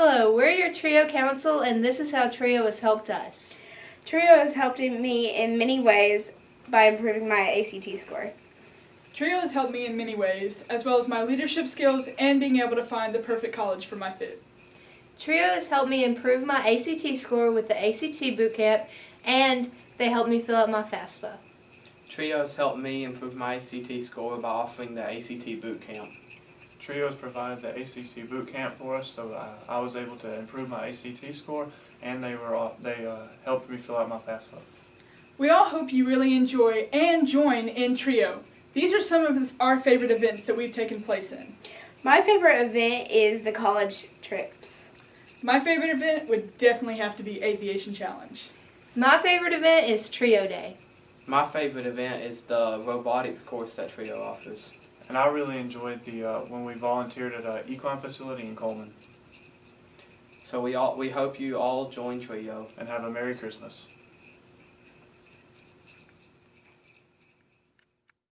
Hello, we're your TRIO Council, and this is how TRIO has helped us. TRIO has helped me in many ways by improving my ACT score. TRIO has helped me in many ways, as well as my leadership skills and being able to find the perfect college for my fit. TRIO has helped me improve my ACT score with the ACT bootcamp, and they helped me fill out my FAFSA. TRIO has helped me improve my ACT score by offering the ACT boot camp. TRIO's provided the ACT boot camp for us, so I, I was able to improve my ACT score, and they were all, they uh, helped me fill out my FAFSA. We all hope you really enjoy and join in TRIO. These are some of our favorite events that we've taken place in. My favorite event is the college trips. My favorite event would definitely have to be Aviation Challenge. My favorite event is TRIO Day. My favorite event is the robotics course that TRIO offers. And I really enjoyed the uh, when we volunteered at a equine facility in Coleman. So we all we hope you all join TRIO. And have a Merry Christmas.